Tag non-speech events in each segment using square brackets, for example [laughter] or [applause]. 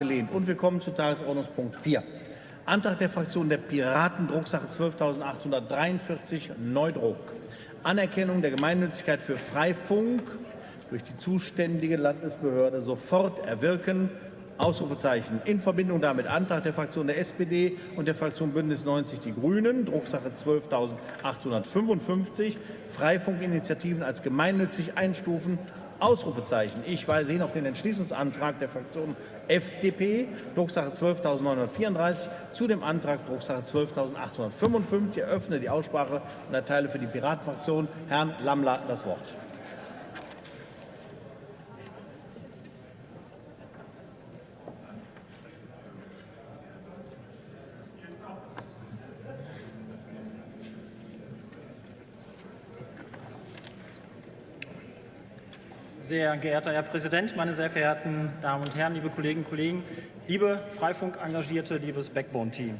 gelehnt. Und wir kommen zu Tagesordnungspunkt 4. Antrag der Fraktion der Piraten, Drucksache 12.843, Neudruck. Anerkennung der Gemeinnützigkeit für Freifunk durch die zuständige Landesbehörde sofort erwirken. Ausrufezeichen. In Verbindung damit Antrag der Fraktion der SPD und der Fraktion Bündnis 90 Die Grünen, Drucksache 12.855, Freifunkinitiativen als gemeinnützig einstufen. Ausrufezeichen. Ich weise hin auf den Entschließungsantrag der Fraktion FDP, Drucksache 12.934, zu dem Antrag Drucksache 12.855. Ich eröffne die Aussprache und erteile für die Piratenfraktion Herrn Lammler das Wort. Sehr geehrter Herr Präsident, meine sehr verehrten Damen und Herren, liebe Kolleginnen und Kollegen, liebe Freifunk-Engagierte, liebes Backbone-Team.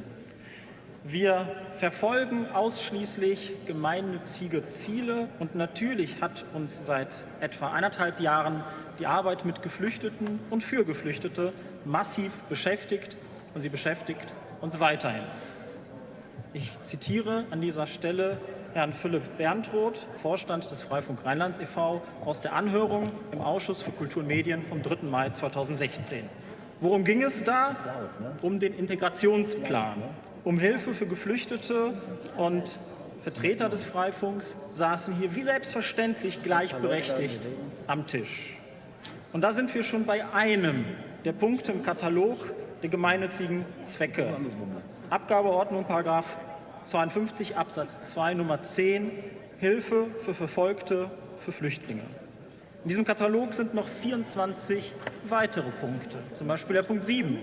Wir verfolgen ausschließlich gemeinnützige Ziele und natürlich hat uns seit etwa eineinhalb Jahren die Arbeit mit Geflüchteten und für Geflüchtete massiv beschäftigt und sie beschäftigt uns weiterhin. Ich zitiere an dieser Stelle Herrn Philipp Berntroth, Vorstand des Freifunk Rheinlands e.V., aus der Anhörung im Ausschuss für Kultur und Medien vom 3. Mai 2016. Worum ging es da? Um den Integrationsplan, um Hilfe für Geflüchtete und Vertreter des Freifunks saßen hier wie selbstverständlich gleichberechtigt am Tisch. Und da sind wir schon bei einem der Punkte im Katalog der gemeinnützigen Zwecke. Abgabeordnung, Paragraph 52 Absatz 2 Nummer 10 Hilfe für Verfolgte, für Flüchtlinge. In diesem Katalog sind noch 24 weitere Punkte, zum Beispiel der Punkt 7,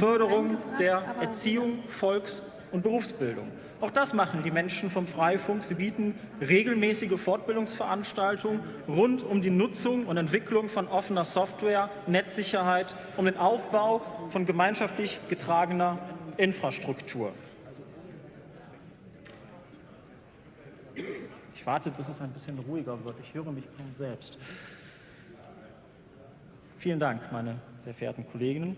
Förderung der Erziehung, Volks- und Berufsbildung. Auch das machen die Menschen vom Freifunk. Sie bieten regelmäßige Fortbildungsveranstaltungen rund um die Nutzung und Entwicklung von offener Software, Netzsicherheit, um den Aufbau von gemeinschaftlich getragener Infrastruktur. Warte, bis es ein bisschen ruhiger wird. Ich höre mich kaum selbst. Vielen Dank, meine sehr verehrten Kolleginnen.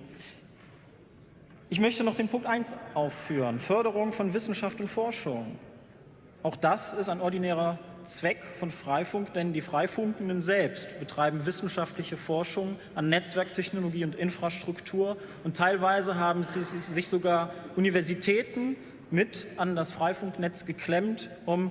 Ich möchte noch den Punkt 1 aufführen, Förderung von Wissenschaft und Forschung. Auch das ist ein ordinärer Zweck von Freifunk, denn die Freifunkenden selbst betreiben wissenschaftliche Forschung an Netzwerktechnologie und Infrastruktur und teilweise haben sie sich sogar Universitäten mit an das Freifunknetz geklemmt, um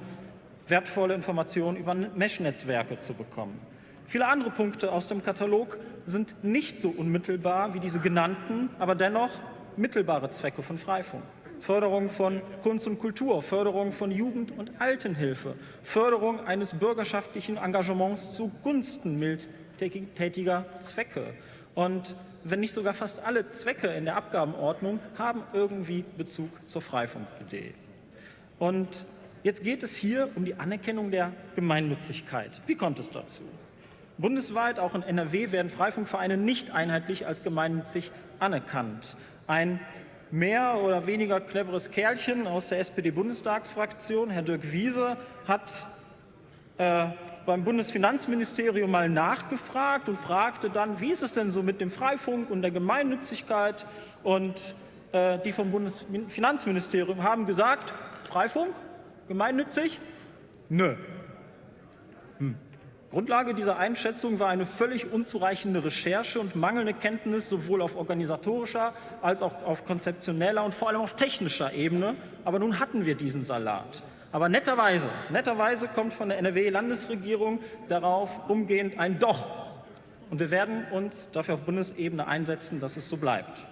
wertvolle Informationen über Mesh-Netzwerke zu bekommen. Viele andere Punkte aus dem Katalog sind nicht so unmittelbar wie diese genannten, aber dennoch mittelbare Zwecke von Freifunk. Förderung von Kunst und Kultur, Förderung von Jugend- und Altenhilfe, Förderung eines bürgerschaftlichen Engagements zugunsten mildtätiger Zwecke. Und wenn nicht sogar fast alle Zwecke in der Abgabenordnung haben irgendwie Bezug zur Freifunk-Idee. Und Jetzt geht es hier um die Anerkennung der Gemeinnützigkeit. Wie kommt es dazu? Bundesweit, auch in NRW, werden Freifunkvereine nicht einheitlich als gemeinnützig anerkannt. Ein mehr oder weniger cleveres Kerlchen aus der SPD-Bundestagsfraktion, Herr Dirk Wiese, hat äh, beim Bundesfinanzministerium mal nachgefragt und fragte dann, wie ist es denn so mit dem Freifunk und der Gemeinnützigkeit? Und äh, die vom Bundesfinanzministerium haben gesagt, Freifunk gemeinnützig? Nö. Hm. Grundlage dieser Einschätzung war eine völlig unzureichende Recherche und mangelnde Kenntnis sowohl auf organisatorischer als auch auf konzeptioneller und vor allem auf technischer Ebene. Aber nun hatten wir diesen Salat. Aber netterweise, netterweise kommt von der NRW-Landesregierung darauf umgehend ein Doch. Und wir werden uns dafür auf Bundesebene einsetzen, dass es so bleibt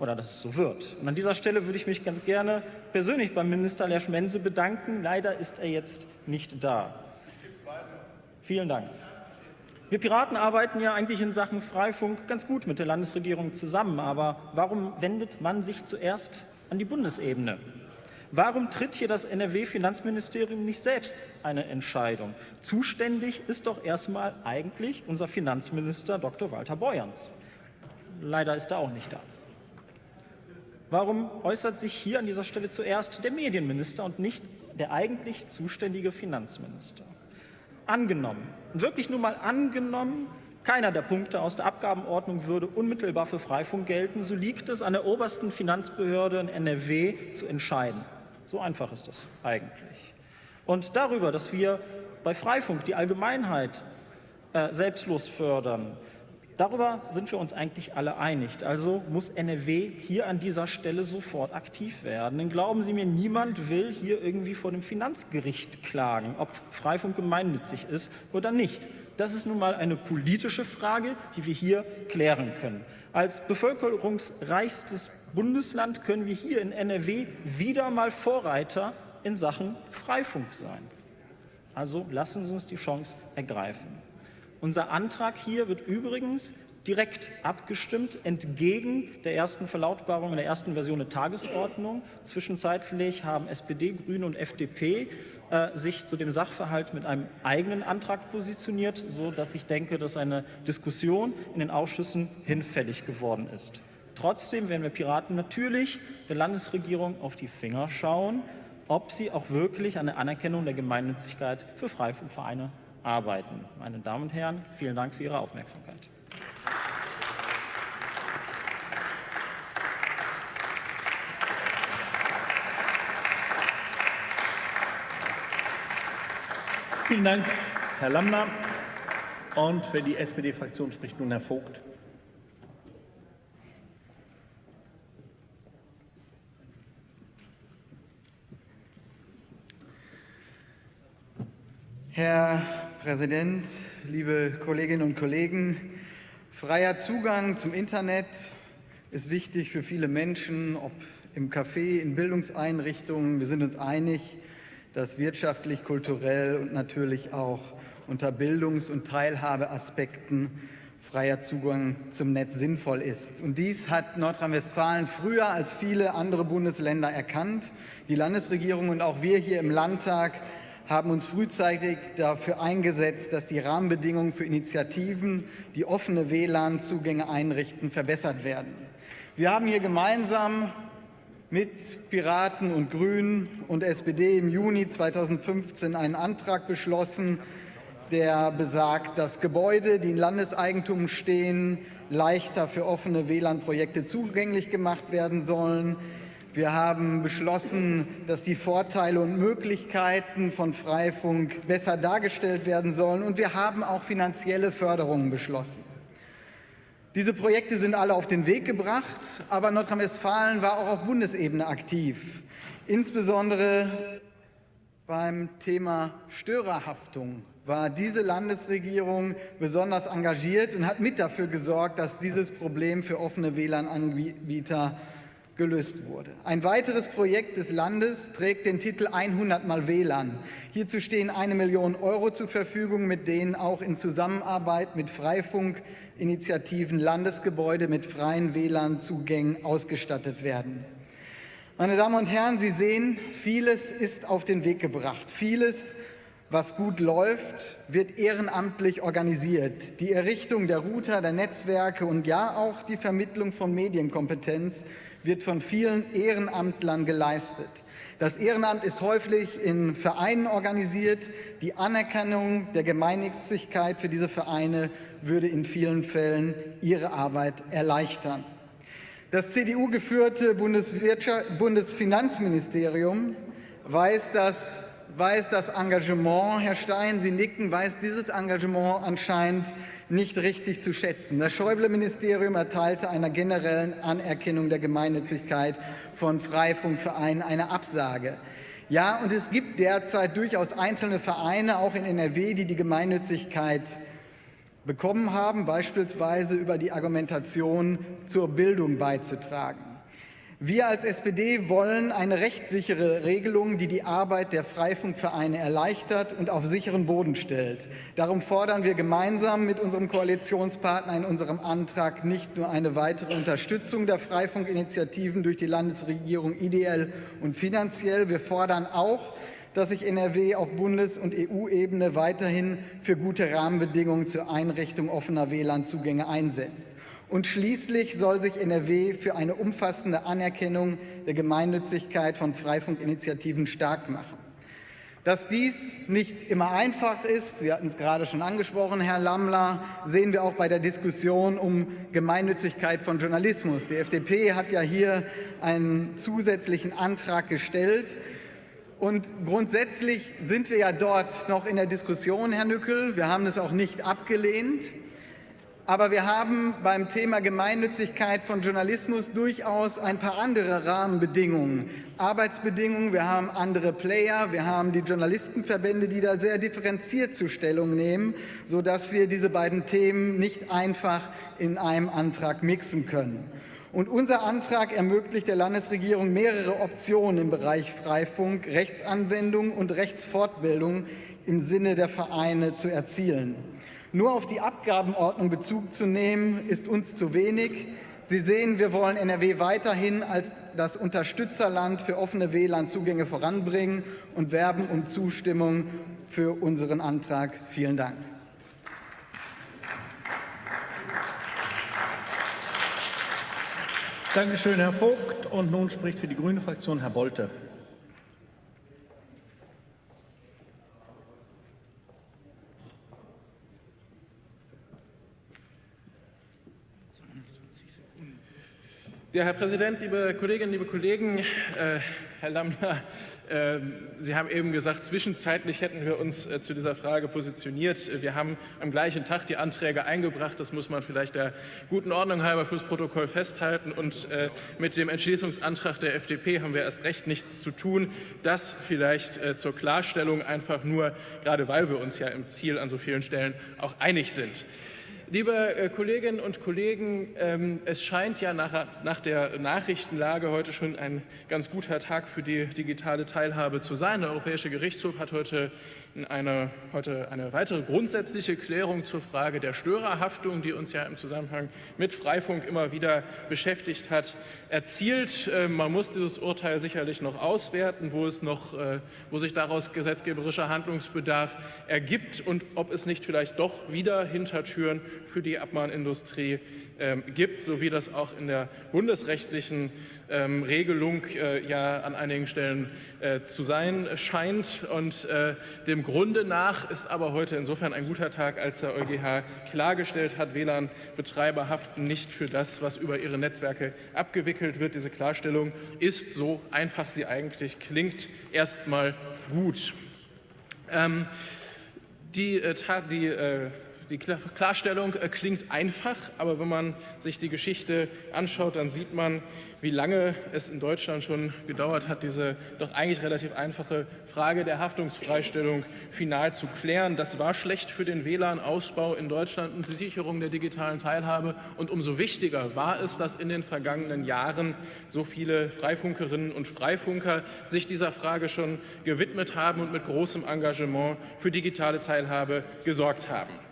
oder dass es so wird. Und an dieser Stelle würde ich mich ganz gerne persönlich beim Minister Lersch Mense bedanken. Leider ist er jetzt nicht da. Vielen Dank. Wir Piraten arbeiten ja eigentlich in Sachen Freifunk ganz gut mit der Landesregierung zusammen. Aber warum wendet man sich zuerst an die Bundesebene? Warum tritt hier das NRW-Finanzministerium nicht selbst eine Entscheidung? Zuständig ist doch erstmal eigentlich unser Finanzminister Dr. Walter Beuerns. Leider ist er auch nicht da. Warum äußert sich hier an dieser Stelle zuerst der Medienminister und nicht der eigentlich zuständige Finanzminister? Angenommen, und wirklich nur mal angenommen, Keiner der Punkte aus der Abgabenordnung würde unmittelbar für Freifunk gelten. So liegt es an der obersten Finanzbehörde in NRW zu entscheiden. So einfach ist das eigentlich. Und darüber, dass wir bei Freifunk die Allgemeinheit äh, selbstlos fördern, Darüber sind wir uns eigentlich alle einig. Also muss NRW hier an dieser Stelle sofort aktiv werden. Denn glauben Sie mir, niemand will hier irgendwie vor dem Finanzgericht klagen, ob Freifunk gemeinnützig ist oder nicht. Das ist nun mal eine politische Frage, die wir hier klären können. Als bevölkerungsreichstes Bundesland können wir hier in NRW wieder mal Vorreiter in Sachen Freifunk sein. Also lassen Sie uns die Chance ergreifen. Unser Antrag hier wird übrigens direkt abgestimmt, entgegen der ersten Verlautbarung in der ersten Version der Tagesordnung. Zwischenzeitlich haben SPD, Grüne und FDP äh, sich zu dem Sachverhalt mit einem eigenen Antrag positioniert, sodass ich denke, dass eine Diskussion in den Ausschüssen hinfällig geworden ist. Trotzdem werden wir Piraten natürlich der Landesregierung auf die Finger schauen, ob sie auch wirklich der Anerkennung der Gemeinnützigkeit für Freifunkvereine arbeiten. Meine Damen und Herren, vielen Dank für Ihre Aufmerksamkeit. Vielen Dank, Herr Lammner. Und für die SPD-Fraktion spricht nun Herr Vogt. Herr Präsident, liebe Kolleginnen und Kollegen! Freier Zugang zum Internet ist wichtig für viele Menschen, ob im Café, in Bildungseinrichtungen. Wir sind uns einig, dass wirtschaftlich, kulturell und natürlich auch unter Bildungs- und Teilhabeaspekten freier Zugang zum Netz sinnvoll ist. Und dies hat Nordrhein-Westfalen früher als viele andere Bundesländer erkannt. Die Landesregierung und auch wir hier im Landtag haben uns frühzeitig dafür eingesetzt, dass die Rahmenbedingungen für Initiativen, die offene WLAN-Zugänge einrichten, verbessert werden. Wir haben hier gemeinsam mit Piraten und Grünen und SPD im Juni 2015 einen Antrag beschlossen, der besagt, dass Gebäude, die in Landeseigentum stehen, leichter für offene WLAN-Projekte zugänglich gemacht werden sollen. Wir haben beschlossen, dass die Vorteile und Möglichkeiten von Freifunk besser dargestellt werden sollen. Und wir haben auch finanzielle Förderungen beschlossen. Diese Projekte sind alle auf den Weg gebracht, aber Nordrhein-Westfalen war auch auf Bundesebene aktiv. Insbesondere beim Thema Störerhaftung war diese Landesregierung besonders engagiert und hat mit dafür gesorgt, dass dieses Problem für offene WLAN-Anbieter gelöst wurde. Ein weiteres Projekt des Landes trägt den Titel 100 mal WLAN. Hierzu stehen eine Million Euro zur Verfügung, mit denen auch in Zusammenarbeit mit Freifunkinitiativen Landesgebäude mit freien WLAN-Zugängen ausgestattet werden. Meine Damen und Herren, Sie sehen, vieles ist auf den Weg gebracht. Vieles was gut läuft, wird ehrenamtlich organisiert. Die Errichtung der Router, der Netzwerke und ja auch die Vermittlung von Medienkompetenz wird von vielen Ehrenamtlern geleistet. Das Ehrenamt ist häufig in Vereinen organisiert. Die Anerkennung der Gemeinnützigkeit für diese Vereine würde in vielen Fällen ihre Arbeit erleichtern. Das CDU-geführte Bundesfinanzministerium weiß, dass weiß das Engagement, Herr Stein, Sie nicken, weiß dieses Engagement anscheinend nicht richtig zu schätzen. Das Schäuble-Ministerium erteilte einer generellen Anerkennung der Gemeinnützigkeit von Freifunkvereinen eine Absage. Ja, und es gibt derzeit durchaus einzelne Vereine, auch in NRW, die die Gemeinnützigkeit bekommen haben, beispielsweise über die Argumentation zur Bildung beizutragen. Wir als SPD wollen eine rechtssichere Regelung, die die Arbeit der Freifunkvereine erleichtert und auf sicheren Boden stellt. Darum fordern wir gemeinsam mit unserem Koalitionspartner in unserem Antrag nicht nur eine weitere Unterstützung der Freifunkinitiativen durch die Landesregierung ideell und finanziell, wir fordern auch, dass sich NRW auf Bundes- und EU-Ebene weiterhin für gute Rahmenbedingungen zur Einrichtung offener WLAN-Zugänge einsetzt. Und schließlich soll sich NRW für eine umfassende Anerkennung der Gemeinnützigkeit von Freifunkinitiativen stark machen. Dass dies nicht immer einfach ist, Sie hatten es gerade schon angesprochen, Herr Lammler, sehen wir auch bei der Diskussion um Gemeinnützigkeit von Journalismus. Die FDP hat ja hier einen zusätzlichen Antrag gestellt. Und grundsätzlich sind wir ja dort noch in der Diskussion, Herr Nückel. Wir haben es auch nicht abgelehnt. Aber wir haben beim Thema Gemeinnützigkeit von Journalismus durchaus ein paar andere Rahmenbedingungen, Arbeitsbedingungen. Wir haben andere Player, wir haben die Journalistenverbände, die da sehr differenziert zu Stellung nehmen, sodass wir diese beiden Themen nicht einfach in einem Antrag mixen können. Und unser Antrag ermöglicht der Landesregierung mehrere Optionen im Bereich Freifunk, Rechtsanwendung und Rechtsfortbildung im Sinne der Vereine zu erzielen. Nur auf die Abgabenordnung Bezug zu nehmen, ist uns zu wenig. Sie sehen, wir wollen NRW weiterhin als das Unterstützerland für offene WLAN-Zugänge voranbringen und werben um Zustimmung für unseren Antrag. Vielen Dank. Dankeschön, Herr Vogt. Und nun spricht für die Grüne Fraktion Herr Bolte. Ja, Herr Präsident, liebe Kolleginnen, liebe Kollegen, äh, Herr Lammler, äh, Sie haben eben gesagt, zwischenzeitlich hätten wir uns äh, zu dieser Frage positioniert. Wir haben am gleichen Tag die Anträge eingebracht. Das muss man vielleicht der guten Ordnung halber fürs Protokoll festhalten. Und äh, mit dem Entschließungsantrag der FDP haben wir erst recht nichts zu tun. Das vielleicht äh, zur Klarstellung einfach nur, gerade weil wir uns ja im Ziel an so vielen Stellen auch einig sind. Liebe äh, Kolleginnen und Kollegen, ähm, es scheint ja nach, nach, der Nachrichtenlage heute schon ein ganz guter Tag für die digitale Teilhabe zu sein. Der Europäische Gerichtshof hat heute eine, heute eine weitere grundsätzliche Klärung zur Frage der Störerhaftung, die uns ja im Zusammenhang mit Freifunk immer wieder beschäftigt hat, erzielt. Äh, man muss dieses Urteil sicherlich noch auswerten, wo, es noch, äh, wo sich daraus gesetzgeberischer Handlungsbedarf ergibt und ob es nicht vielleicht doch wieder Hintertüren für die Abmahnindustrie ähm, gibt, so wie das auch in der bundesrechtlichen ähm, Regelung äh, ja an einigen Stellen äh, zu sein scheint. Und äh, dem Grunde nach ist aber heute insofern ein guter Tag, als der EuGH klargestellt hat, WLAN-Betreiber haften nicht für das, was über ihre Netzwerke abgewickelt wird. Diese Klarstellung ist, so einfach sie eigentlich klingt, erstmal gut. Ähm, die, die die Klarstellung äh, klingt einfach, aber wenn man sich die Geschichte anschaut, dann sieht man, wie lange es in Deutschland schon gedauert hat, diese doch eigentlich relativ einfache Frage der Haftungsfreistellung final zu klären. Das war schlecht für den WLAN-Ausbau in Deutschland und die Sicherung der digitalen Teilhabe. Und umso wichtiger war es, dass in den vergangenen Jahren so viele Freifunkerinnen und Freifunker sich dieser Frage schon gewidmet haben und mit großem Engagement für digitale Teilhabe gesorgt haben.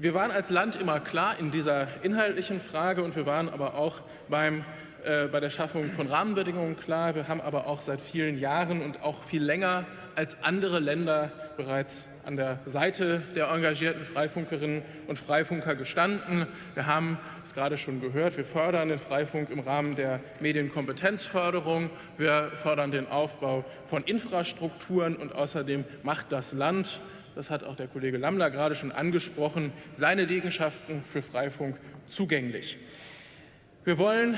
Wir waren als Land immer klar in dieser inhaltlichen Frage und wir waren aber auch beim, äh, bei der Schaffung von Rahmenbedingungen klar. Wir haben aber auch seit vielen Jahren und auch viel länger als andere Länder bereits an der Seite der engagierten Freifunkerinnen und Freifunker gestanden. Wir haben es gerade schon gehört, wir fördern den Freifunk im Rahmen der Medienkompetenzförderung. Wir fördern den Aufbau von Infrastrukturen und außerdem macht das Land das hat auch der Kollege Lammler gerade schon angesprochen, seine Liegenschaften für Freifunk zugänglich. Wir wollen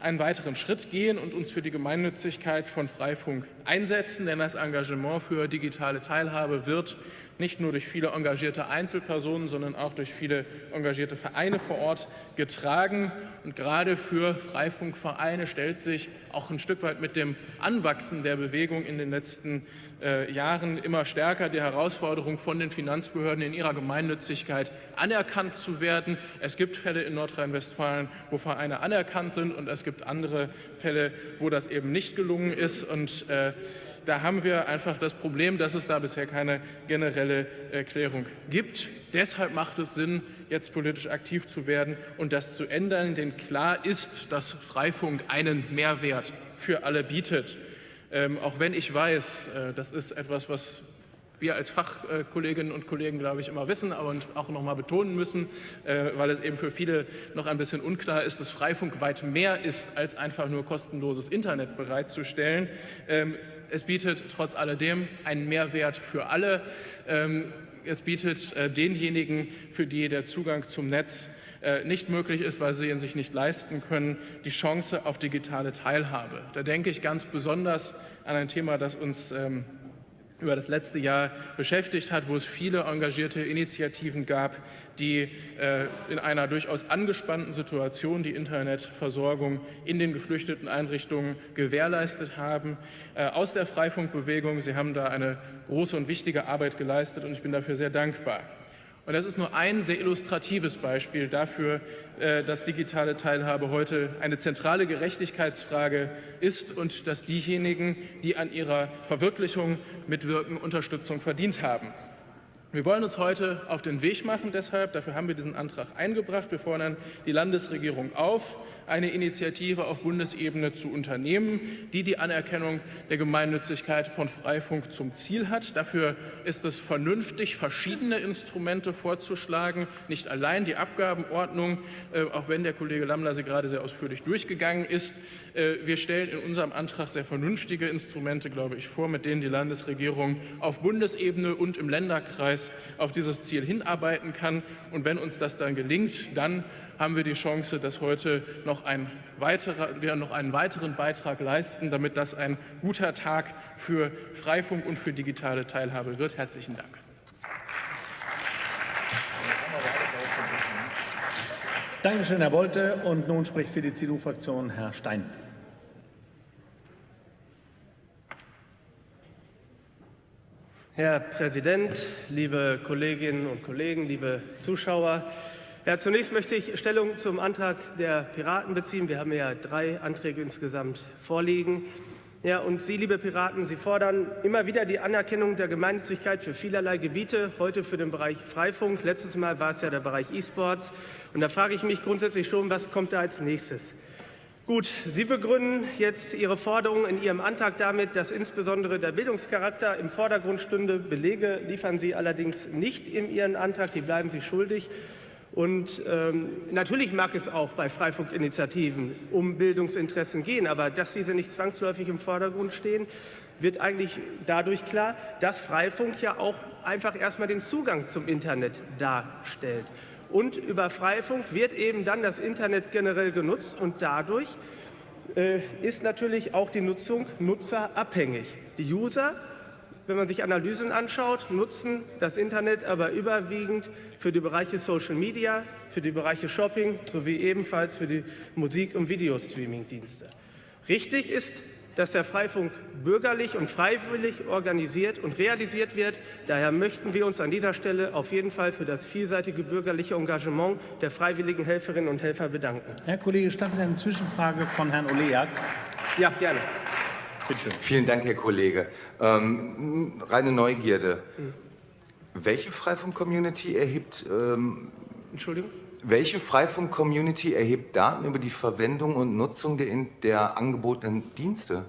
einen weiteren Schritt gehen und uns für die Gemeinnützigkeit von Freifunk einsetzen, denn das Engagement für digitale Teilhabe wird nicht nur durch viele engagierte Einzelpersonen, sondern auch durch viele engagierte Vereine vor Ort getragen. Und gerade für Freifunkvereine stellt sich auch ein Stück weit mit dem Anwachsen der Bewegung in den letzten äh, Jahren immer stärker die Herausforderung, von den Finanzbehörden in ihrer Gemeinnützigkeit anerkannt zu werden. Es gibt Fälle in Nordrhein-Westfalen, wo Vereine anerkannt sind und es gibt andere Fälle, wo das eben nicht gelungen ist. Und äh, da haben wir einfach das Problem, dass es da bisher keine generelle Erklärung gibt. Deshalb macht es Sinn, jetzt politisch aktiv zu werden und das zu ändern, denn klar ist, dass Freifunk einen Mehrwert für alle bietet. Ähm, auch wenn ich weiß, äh, das ist etwas, was wir als Fachkolleginnen und Kollegen, glaube ich, immer wissen und auch noch mal betonen müssen, äh, weil es eben für viele noch ein bisschen unklar ist, dass Freifunk weit mehr ist, als einfach nur kostenloses Internet bereitzustellen. Ähm, es bietet trotz alledem einen Mehrwert für alle. Ähm, es bietet äh, denjenigen, für die der Zugang zum Netz äh, nicht möglich ist, weil sie ihn sich nicht leisten können, die Chance auf digitale Teilhabe. Da denke ich ganz besonders an ein Thema, das uns ähm, über das letzte Jahr beschäftigt hat, wo es viele engagierte Initiativen gab, die äh, in einer durchaus angespannten Situation die Internetversorgung in den geflüchteten Einrichtungen gewährleistet haben. Äh, aus der Freifunkbewegung, Sie haben da eine große und wichtige Arbeit geleistet und ich bin dafür sehr dankbar. Und das ist nur ein sehr illustratives Beispiel dafür, dass digitale Teilhabe heute eine zentrale Gerechtigkeitsfrage ist und dass diejenigen, die an ihrer Verwirklichung mitwirken, Unterstützung verdient haben. Wir wollen uns heute auf den Weg machen, deshalb, dafür haben wir diesen Antrag eingebracht. Wir fordern die Landesregierung auf, eine Initiative auf Bundesebene zu unternehmen, die die Anerkennung der Gemeinnützigkeit von Freifunk zum Ziel hat. Dafür ist es vernünftig, verschiedene Instrumente vorzuschlagen, nicht allein die Abgabenordnung, äh, auch wenn der Kollege Lammler sie gerade sehr ausführlich durchgegangen ist. Äh, wir stellen in unserem Antrag sehr vernünftige Instrumente, glaube ich, vor, mit denen die Landesregierung auf Bundesebene und im Länderkreis auf dieses Ziel hinarbeiten kann. Und wenn uns das dann gelingt, dann haben wir die Chance, dass heute noch ein weiterer, wir noch einen weiteren Beitrag leisten, damit das ein guter Tag für Freifunk und für digitale Teilhabe wird. Herzlichen Dank. Dankeschön, Herr Bolte. Und nun spricht für die CDU-Fraktion Herr Stein. Herr Präsident, liebe Kolleginnen und Kollegen, liebe Zuschauer! Ja, zunächst möchte ich Stellung zum Antrag der Piraten beziehen. Wir haben ja drei Anträge insgesamt vorliegen. Ja, und Sie, liebe Piraten, Sie fordern immer wieder die Anerkennung der Gemeinnützigkeit für vielerlei Gebiete, heute für den Bereich Freifunk. Letztes Mal war es ja der Bereich E-Sports. Und da frage ich mich grundsätzlich schon, was kommt da als nächstes? Gut, Sie begründen jetzt Ihre Forderung in Ihrem Antrag damit, dass insbesondere der Bildungscharakter im Vordergrund stünde. Belege liefern Sie allerdings nicht in Ihren Antrag, die bleiben Sie schuldig. Und ähm, natürlich mag es auch bei Freifunkinitiativen um Bildungsinteressen gehen, aber dass diese nicht zwangsläufig im Vordergrund stehen, wird eigentlich dadurch klar, dass Freifunk ja auch einfach erstmal den Zugang zum Internet darstellt. Und über Freifunk wird eben dann das Internet generell genutzt und dadurch äh, ist natürlich auch die Nutzung nutzerabhängig. Die User wenn man sich Analysen anschaut, nutzen das Internet aber überwiegend für die Bereiche Social Media, für die Bereiche Shopping sowie ebenfalls für die Musik- und Videostreaming-Dienste. Richtig ist, dass der Freifunk bürgerlich und freiwillig organisiert und realisiert wird. Daher möchten wir uns an dieser Stelle auf jeden Fall für das vielseitige bürgerliche Engagement der freiwilligen Helferinnen und Helfer bedanken. Herr Kollege, statten Sie eine Zwischenfrage von Herrn Oleak? Ja, gerne. Vielen Dank, Herr Kollege. Ähm, reine Neugierde. Welche Freifunk-Community erhebt, ähm, Entschuldigung? welche Freifunk-Community erhebt Daten über die Verwendung und Nutzung der, der angebotenen Dienste?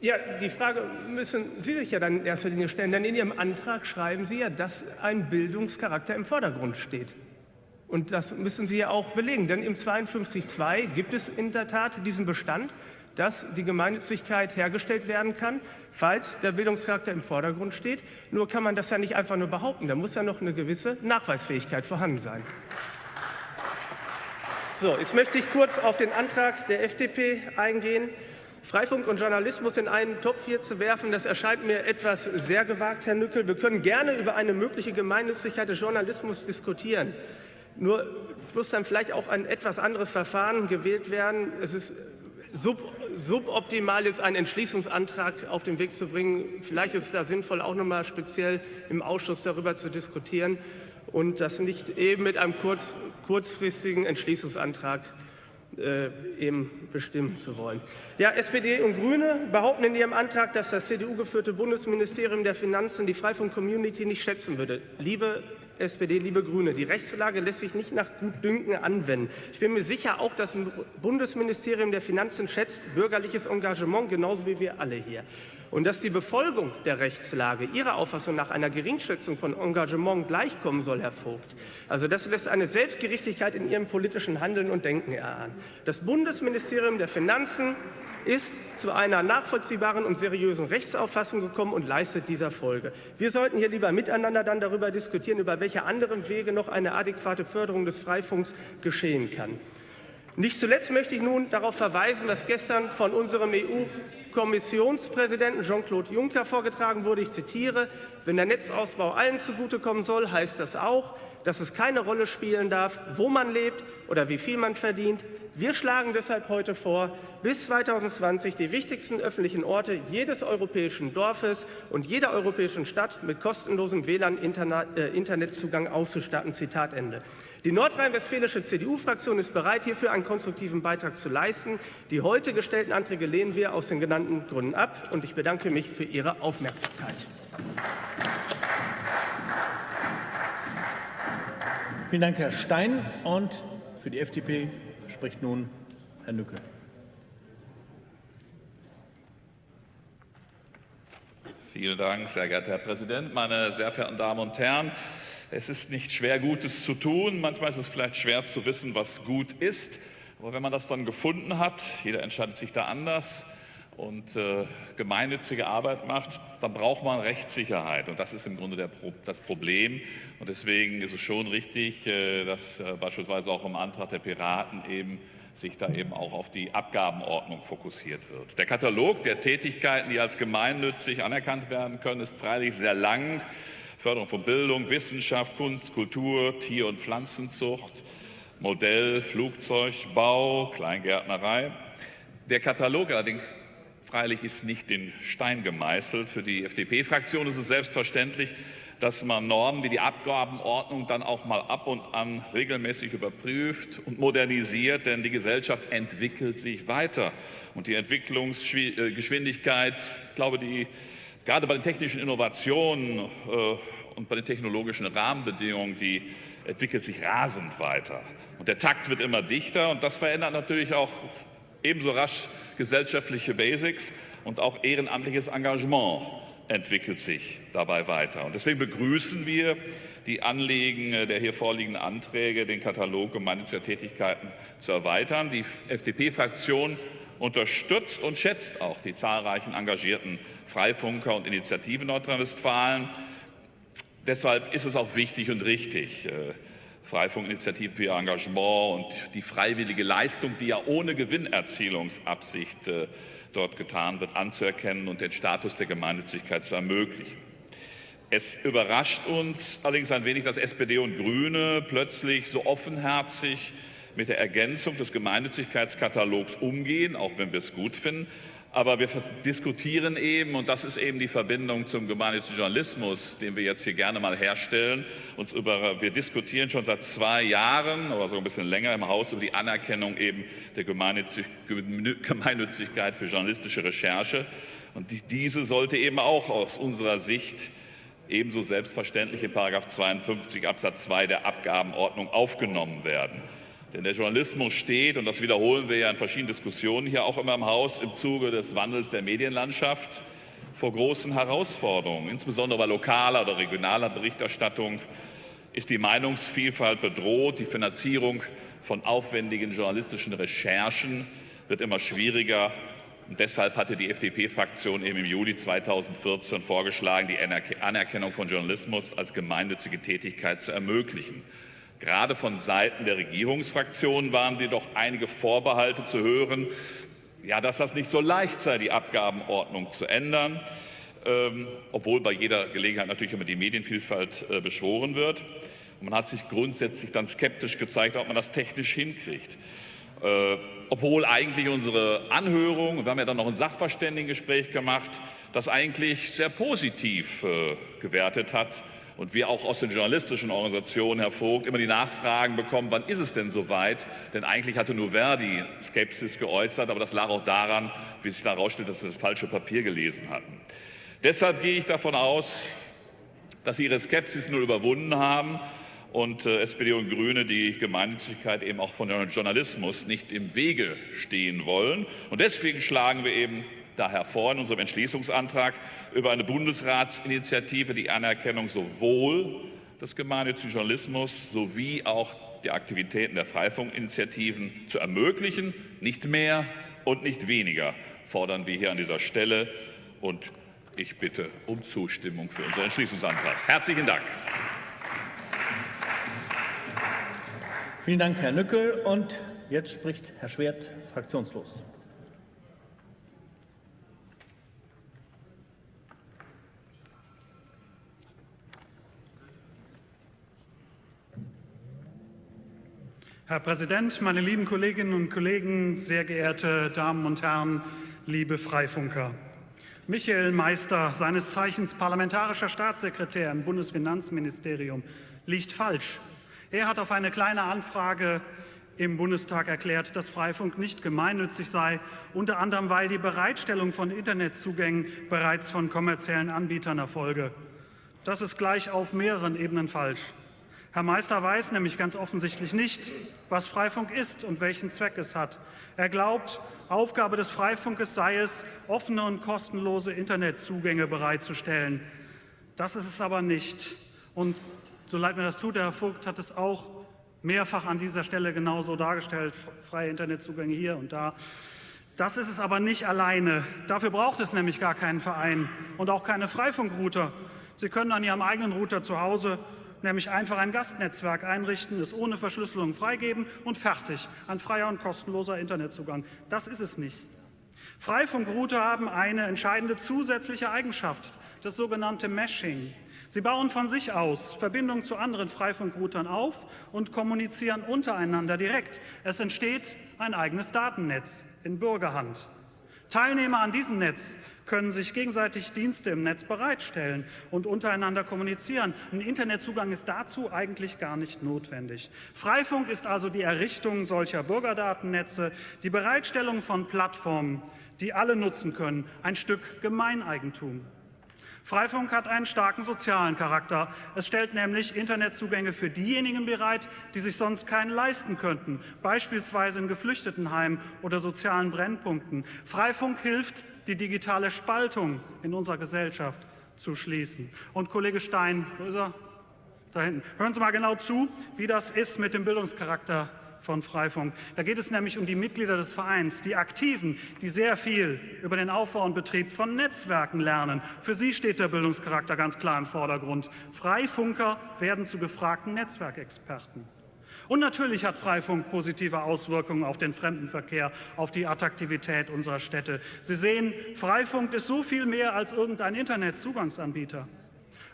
Ja, die Frage müssen Sie sich ja dann in erster Linie stellen, denn in Ihrem Antrag schreiben Sie ja, dass ein Bildungscharakter im Vordergrund steht. Und das müssen Sie ja auch belegen, denn im 52.2 gibt es in der Tat diesen Bestand, dass die Gemeinnützigkeit hergestellt werden kann, falls der Bildungscharakter im Vordergrund steht. Nur kann man das ja nicht einfach nur behaupten. Da muss ja noch eine gewisse Nachweisfähigkeit vorhanden sein. So, jetzt möchte ich kurz auf den Antrag der FDP eingehen. Freifunk und Journalismus in einen Topf hier zu werfen, das erscheint mir etwas sehr gewagt, Herr Nückel. Wir können gerne über eine mögliche Gemeinnützigkeit des Journalismus diskutieren. Nur muss dann vielleicht auch ein etwas anderes Verfahren gewählt werden. Es ist sub, suboptimal ist, einen Entschließungsantrag auf den Weg zu bringen. Vielleicht ist es da sinnvoll, auch noch mal speziell im Ausschuss darüber zu diskutieren und das nicht eben mit einem kurz, kurzfristigen Entschließungsantrag äh, eben bestimmen zu wollen. Ja, SPD und Grüne behaupten in ihrem Antrag, dass das CDU-geführte Bundesministerium der Finanzen die Freifunk-Community nicht schätzen würde. Liebe SPD, liebe Grüne, die Rechtslage lässt sich nicht nach Gutdünken anwenden. Ich bin mir sicher, auch das Bundesministerium der Finanzen schätzt bürgerliches Engagement, genauso wie wir alle hier. Und dass die Befolgung der Rechtslage Ihrer Auffassung nach einer Geringschätzung von Engagement gleichkommen soll, Herr Vogt. Also das lässt eine Selbstgerichtigkeit in Ihrem politischen Handeln und Denken erahnen. Das Bundesministerium der Finanzen ist zu einer nachvollziehbaren und seriösen Rechtsauffassung gekommen und leistet dieser Folge. Wir sollten hier lieber miteinander dann darüber diskutieren, über welche anderen Wege noch eine adäquate Förderung des Freifunks geschehen kann. Nicht zuletzt möchte ich nun darauf verweisen, dass gestern von unserem EU-Kommissionspräsidenten Jean-Claude Juncker vorgetragen wurde. Ich zitiere, wenn der Netzausbau allen zugutekommen soll, heißt das auch, dass es keine Rolle spielen darf, wo man lebt oder wie viel man verdient. Wir schlagen deshalb heute vor, bis 2020 die wichtigsten öffentlichen Orte jedes europäischen Dorfes und jeder europäischen Stadt mit kostenlosem WLAN-Internetzugang äh, auszustatten. Zitat Ende. Die nordrhein-westfälische CDU-Fraktion ist bereit, hierfür einen konstruktiven Beitrag zu leisten. Die heute gestellten Anträge lehnen wir aus den genannten Gründen ab. Und ich bedanke mich für Ihre Aufmerksamkeit. Vielen Dank, Herr Stein. Und für die FDP spricht nun Herr Nücke. Vielen Dank, sehr geehrter Herr Präsident, meine sehr verehrten Damen und Herren. Es ist nicht schwer, Gutes zu tun. Manchmal ist es vielleicht schwer zu wissen, was gut ist. Aber wenn man das dann gefunden hat, jeder entscheidet sich da anders und äh, gemeinnützige Arbeit macht, dann braucht man Rechtssicherheit. Und das ist im Grunde der, das Problem. Und deswegen ist es schon richtig, äh, dass äh, beispielsweise auch im Antrag der Piraten eben sich da eben auch auf die Abgabenordnung fokussiert wird. Der Katalog der Tätigkeiten, die als gemeinnützig anerkannt werden können, ist freilich sehr lang. Förderung von Bildung, Wissenschaft, Kunst, Kultur, Tier- und Pflanzenzucht, Modell, Flugzeugbau, Kleingärtnerei. Der Katalog allerdings freilich ist nicht in Stein gemeißelt. Für die FDP-Fraktion ist es selbstverständlich, dass man Normen wie die Abgabenordnung dann auch mal ab und an regelmäßig überprüft und modernisiert, denn die Gesellschaft entwickelt sich weiter. Und die Entwicklungsgeschwindigkeit, ich glaube, die Gerade bei den technischen Innovationen äh, und bei den technologischen Rahmenbedingungen, die entwickelt sich rasend weiter. Und der Takt wird immer dichter und das verändert natürlich auch ebenso rasch gesellschaftliche Basics und auch ehrenamtliches Engagement entwickelt sich dabei weiter. Und deswegen begrüßen wir die Anliegen der hier vorliegenden Anträge, den Katalog gemeinnütziger Tätigkeiten zu erweitern. Die FDP-Fraktion unterstützt und schätzt auch die zahlreichen engagierten Freifunker und Initiativen Nordrhein-Westfalen. Deshalb ist es auch wichtig und richtig, äh, Freifunkinitiativen für ihr Engagement und die freiwillige Leistung, die ja ohne Gewinnerzielungsabsicht äh, dort getan wird, anzuerkennen und den Status der Gemeinnützigkeit zu ermöglichen. Es überrascht uns allerdings ein wenig, dass SPD und Grüne plötzlich so offenherzig mit der Ergänzung des Gemeinnützigkeitskatalogs umgehen, auch wenn wir es gut finden. Aber wir diskutieren eben, und das ist eben die Verbindung zum gemeinnützigen Journalismus, den wir jetzt hier gerne mal herstellen. Uns über, wir diskutieren schon seit zwei Jahren oder so ein bisschen länger im Haus über die Anerkennung eben der Gemeinnützigkeit für journalistische Recherche. Und diese sollte eben auch aus unserer Sicht ebenso selbstverständlich in 52 Absatz 2 der Abgabenordnung aufgenommen werden. Denn der Journalismus steht, und das wiederholen wir ja in verschiedenen Diskussionen hier auch immer im Haus, im Zuge des Wandels der Medienlandschaft vor großen Herausforderungen. Insbesondere bei lokaler oder regionaler Berichterstattung ist die Meinungsvielfalt bedroht. Die Finanzierung von aufwendigen journalistischen Recherchen wird immer schwieriger. Und deshalb hatte die FDP-Fraktion eben im Juli 2014 vorgeschlagen, die Anerkennung von Journalismus als gemeinnützige Tätigkeit zu ermöglichen. Gerade von Seiten der Regierungsfraktionen waren jedoch einige Vorbehalte zu hören, ja, dass das nicht so leicht sei, die Abgabenordnung zu ändern, ähm, obwohl bei jeder Gelegenheit natürlich immer die Medienvielfalt äh, beschworen wird. Und man hat sich grundsätzlich dann skeptisch gezeigt, ob man das technisch hinkriegt. Äh, obwohl eigentlich unsere Anhörung, wir haben ja dann noch ein Sachverständigengespräch gemacht, das eigentlich sehr positiv äh, gewertet hat, und wir auch aus den journalistischen Organisationen, Herr Vogt, immer die Nachfragen bekommen, wann ist es denn soweit? Denn eigentlich hatte nur Verdi Skepsis geäußert, aber das lag auch daran, wie sich da herausstellt, dass sie das falsche Papier gelesen hatten. Deshalb gehe ich davon aus, dass Sie Ihre Skepsis nur überwunden haben und äh, SPD und Grüne die Gemeinnützigkeit eben auch von Journalismus nicht im Wege stehen wollen. Und deswegen schlagen wir eben daher vor in unserem Entschließungsantrag über eine Bundesratsinitiative die Anerkennung sowohl des gemeinnützigen Journalismus sowie auch die Aktivitäten der Freifunkinitiativen zu ermöglichen. Nicht mehr und nicht weniger fordern wir hier an dieser Stelle. Und ich bitte um Zustimmung für unseren Entschließungsantrag. Herzlichen Dank. Vielen Dank, Herr Nückel. Und jetzt spricht Herr Schwert, fraktionslos. Herr Präsident, meine lieben Kolleginnen und Kollegen, sehr geehrte Damen und Herren, liebe Freifunker! Michael Meister, seines Zeichens parlamentarischer Staatssekretär im Bundesfinanzministerium, liegt falsch. Er hat auf eine kleine Anfrage im Bundestag erklärt, dass Freifunk nicht gemeinnützig sei, unter anderem weil die Bereitstellung von Internetzugängen bereits von kommerziellen Anbietern erfolge. Das ist gleich auf mehreren Ebenen falsch. Herr Meister weiß nämlich ganz offensichtlich nicht, was Freifunk ist und welchen Zweck es hat. Er glaubt, Aufgabe des Freifunkes sei es, offene und kostenlose Internetzugänge bereitzustellen. Das ist es aber nicht. Und so leid mir das tut, Herr Vogt hat es auch mehrfach an dieser Stelle genauso dargestellt, freie Internetzugänge hier und da. Das ist es aber nicht alleine. Dafür braucht es nämlich gar keinen Verein und auch keine Freifunkrouter. Sie können an Ihrem eigenen Router zu Hause nämlich einfach ein Gastnetzwerk einrichten, es ohne Verschlüsselung freigeben und fertig, ein freier und kostenloser Internetzugang. Das ist es nicht. Freifunkrouter haben eine entscheidende zusätzliche Eigenschaft, das sogenannte Meshing. Sie bauen von sich aus Verbindungen zu anderen Freifunkroutern auf und kommunizieren untereinander direkt. Es entsteht ein eigenes Datennetz in Bürgerhand. Teilnehmer an diesem Netz können sich gegenseitig Dienste im Netz bereitstellen und untereinander kommunizieren. Ein Internetzugang ist dazu eigentlich gar nicht notwendig. Freifunk ist also die Errichtung solcher Bürgerdatennetze, die Bereitstellung von Plattformen, die alle nutzen können, ein Stück Gemeineigentum. Freifunk hat einen starken sozialen Charakter. Es stellt nämlich Internetzugänge für diejenigen bereit, die sich sonst keinen leisten könnten, beispielsweise in Geflüchtetenheimen oder sozialen Brennpunkten. Freifunk hilft, die digitale Spaltung in unserer Gesellschaft zu schließen. Und Kollege Stein, wo ist er? Da hinten. Hören Sie mal genau zu, wie das ist mit dem Bildungscharakter von Freifunk. Da geht es nämlich um die Mitglieder des Vereins, die Aktiven, die sehr viel über den Aufbau und Betrieb von Netzwerken lernen. Für sie steht der Bildungscharakter ganz klar im Vordergrund. Freifunker werden zu gefragten Netzwerkexperten. Und natürlich hat Freifunk positive Auswirkungen auf den Fremdenverkehr, auf die Attraktivität unserer Städte. Sie sehen, Freifunk ist so viel mehr als irgendein Internetzugangsanbieter.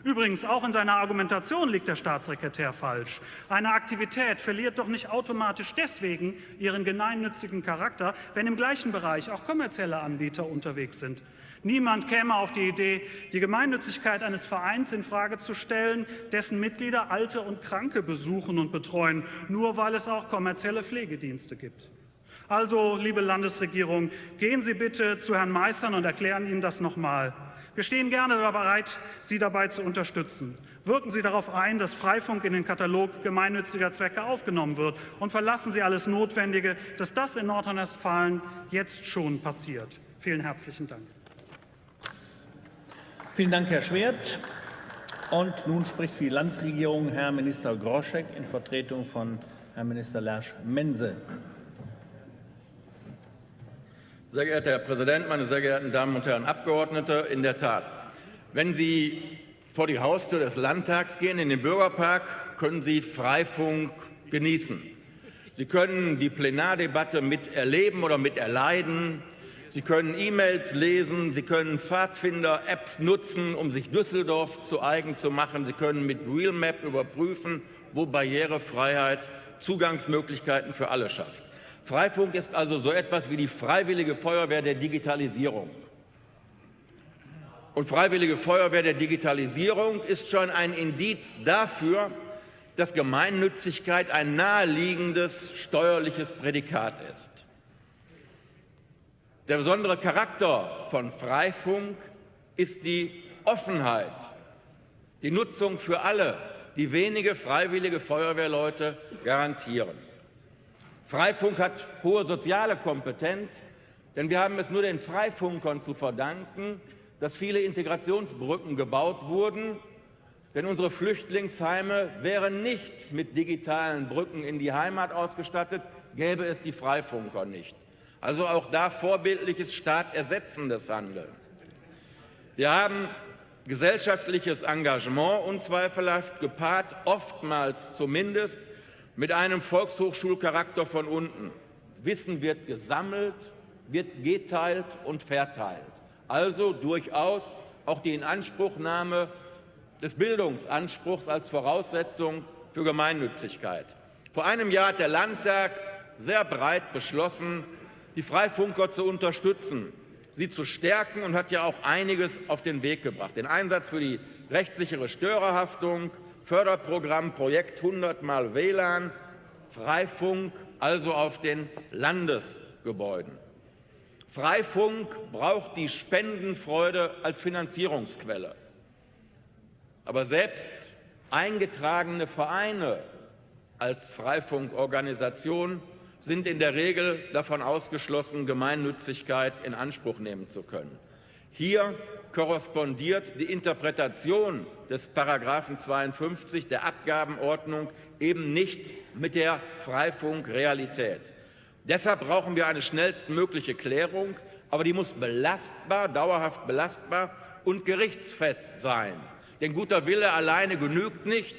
Übrigens, auch in seiner Argumentation liegt der Staatssekretär falsch. Eine Aktivität verliert doch nicht automatisch deswegen ihren gemeinnützigen Charakter, wenn im gleichen Bereich auch kommerzielle Anbieter unterwegs sind. Niemand käme auf die Idee, die Gemeinnützigkeit eines Vereins in Frage zu stellen, dessen Mitglieder Alte und Kranke besuchen und betreuen, nur weil es auch kommerzielle Pflegedienste gibt. Also, liebe Landesregierung, gehen Sie bitte zu Herrn Meistern und erklären ihm das nochmal. Wir stehen gerne bereit, Sie dabei zu unterstützen. Wirken Sie darauf ein, dass Freifunk in den Katalog gemeinnütziger Zwecke aufgenommen wird und verlassen Sie alles Notwendige, dass das in Nordrhein-Westfalen jetzt schon passiert. Vielen herzlichen Dank. Vielen Dank, Herr Schwert. Und nun spricht für die Landesregierung Herr Minister Groschek in Vertretung von Herrn Minister Lersch-Mense. Sehr geehrter Herr Präsident, meine sehr geehrten Damen und Herren Abgeordnete! In der Tat, wenn Sie vor die Haustür des Landtags gehen, in den Bürgerpark, können Sie Freifunk genießen. Sie können die Plenardebatte miterleben oder miterleiden. Sie können E-Mails lesen, Sie können Pfadfinder-Apps nutzen, um sich Düsseldorf zu eigen zu machen. Sie können mit Realmap überprüfen, wo Barrierefreiheit Zugangsmöglichkeiten für alle schafft. Freifunk ist also so etwas wie die Freiwillige Feuerwehr der Digitalisierung. Und Freiwillige Feuerwehr der Digitalisierung ist schon ein Indiz dafür, dass Gemeinnützigkeit ein naheliegendes steuerliches Prädikat ist. Der besondere Charakter von Freifunk ist die Offenheit, die Nutzung für alle, die wenige freiwillige Feuerwehrleute garantieren. Freifunk hat hohe soziale Kompetenz, Denn wir haben es nur den Freifunkern zu verdanken, dass viele Integrationsbrücken gebaut wurden. Denn unsere Flüchtlingsheime wären nicht mit digitalen Brücken in die Heimat ausgestattet, gäbe es die Freifunker nicht. Also auch da vorbildliches staatersetzendes Handeln. Wir haben gesellschaftliches Engagement unzweifelhaft gepaart, oftmals zumindest mit einem Volkshochschulcharakter von unten. Wissen wird gesammelt, wird geteilt und verteilt. Also durchaus auch die Inanspruchnahme des Bildungsanspruchs als Voraussetzung für Gemeinnützigkeit. Vor einem Jahr hat der Landtag sehr breit beschlossen, die Freifunker zu unterstützen, sie zu stärken und hat ja auch einiges auf den Weg gebracht. Den Einsatz für die rechtssichere Störerhaftung, Förderprogramm Projekt 100 mal WLAN, Freifunk, also auf den Landesgebäuden. Freifunk braucht die Spendenfreude als Finanzierungsquelle. Aber selbst eingetragene Vereine als Freifunkorganisation sind in der Regel davon ausgeschlossen, Gemeinnützigkeit in Anspruch nehmen zu können. Hier korrespondiert die Interpretation des Paragraphen 52 der Abgabenordnung eben nicht mit der Freifunkrealität. Deshalb brauchen wir eine schnellstmögliche Klärung, aber die muss belastbar, dauerhaft belastbar und gerichtsfest sein. Denn guter Wille alleine genügt nicht.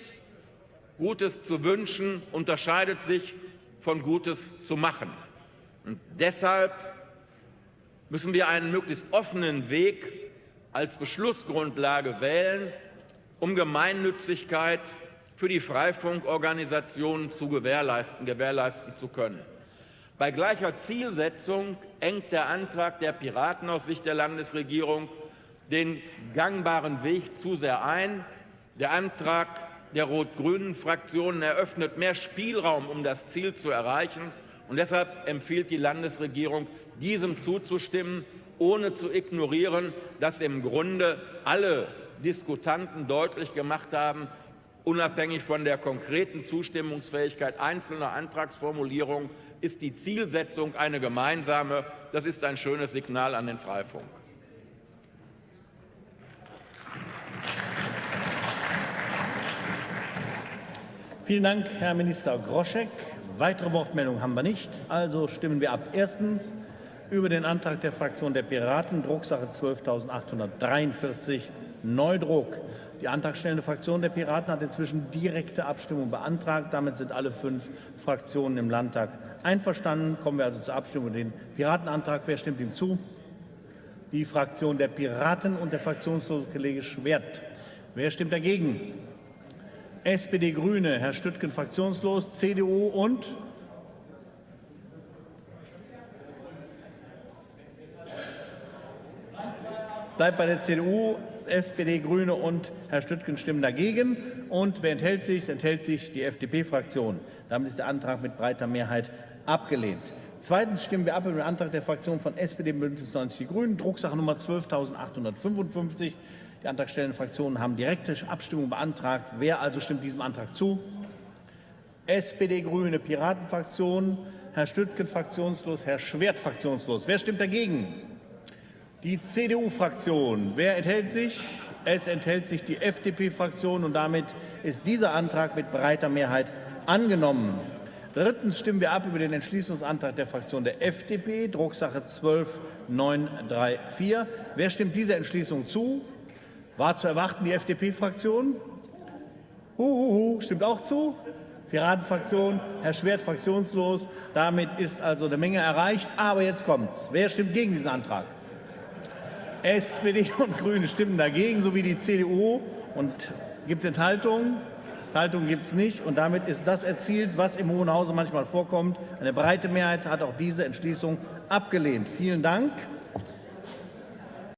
Gutes zu wünschen unterscheidet sich von Gutes zu machen. Und deshalb müssen wir einen möglichst offenen Weg als Beschlussgrundlage wählen, um Gemeinnützigkeit für die Freifunkorganisationen zu gewährleisten, gewährleisten zu können. Bei gleicher Zielsetzung engt der Antrag der Piraten aus Sicht der Landesregierung den gangbaren Weg zu sehr ein. Der Antrag der rot-grünen Fraktionen eröffnet mehr Spielraum, um das Ziel zu erreichen. Und deshalb empfiehlt die Landesregierung, diesem zuzustimmen, ohne zu ignorieren, dass im Grunde alle Diskutanten deutlich gemacht haben, unabhängig von der konkreten Zustimmungsfähigkeit einzelner Antragsformulierungen ist die Zielsetzung eine gemeinsame. Das ist ein schönes Signal an den Freifunk. Vielen Dank, Herr Minister Groschek. Weitere Wortmeldungen haben wir nicht. Also stimmen wir ab. Erstens über den Antrag der Fraktion der Piraten, Drucksache 12.843, Neudruck. Die antragstellende Fraktion der Piraten hat inzwischen direkte Abstimmung beantragt. Damit sind alle fünf Fraktionen im Landtag einverstanden. Kommen wir also zur Abstimmung über den Piratenantrag. Wer stimmt ihm zu? Die Fraktion der Piraten und der fraktionslose Kollege Schwert. Wer stimmt dagegen? SPD, Grüne, Herr Stüttgen fraktionslos, CDU und bleibt bei der CDU, SPD, Grüne und Herr Stüttgen stimmen dagegen. Und wer enthält sich? Es enthält sich die FDP-Fraktion. Damit ist der Antrag mit breiter Mehrheit abgelehnt. Zweitens stimmen wir ab über den Antrag der Fraktion von SPD, Bündnis 90 Die Grünen, Drucksache Nummer 12.855. Die antragstellenden Fraktionen haben direkte Abstimmung beantragt. Wer also stimmt diesem Antrag zu? SPD, Grüne, Piratenfraktion, Herr Stüttgen fraktionslos, Herr Schwert fraktionslos. Wer stimmt dagegen? Die CDU-Fraktion. Wer enthält sich? Es enthält sich die FDP-Fraktion und damit ist dieser Antrag mit breiter Mehrheit angenommen. Drittens stimmen wir ab über den Entschließungsantrag der Fraktion der FDP, Drucksache 12934. Wer stimmt dieser Entschließung zu? War zu erwarten die FDP-Fraktion? Huhuhu, stimmt auch zu? Piratenfraktion, Herr Schwert fraktionslos. Damit ist also eine Menge erreicht. Aber jetzt kommt's. Wer stimmt gegen diesen Antrag? SPD [laughs] und Grüne stimmen dagegen, sowie die CDU. Und gibt es Enthaltungen? Enthaltungen gibt es nicht. Und damit ist das erzielt, was im Hohen Hause manchmal vorkommt. Eine breite Mehrheit hat auch diese Entschließung abgelehnt. Vielen Dank.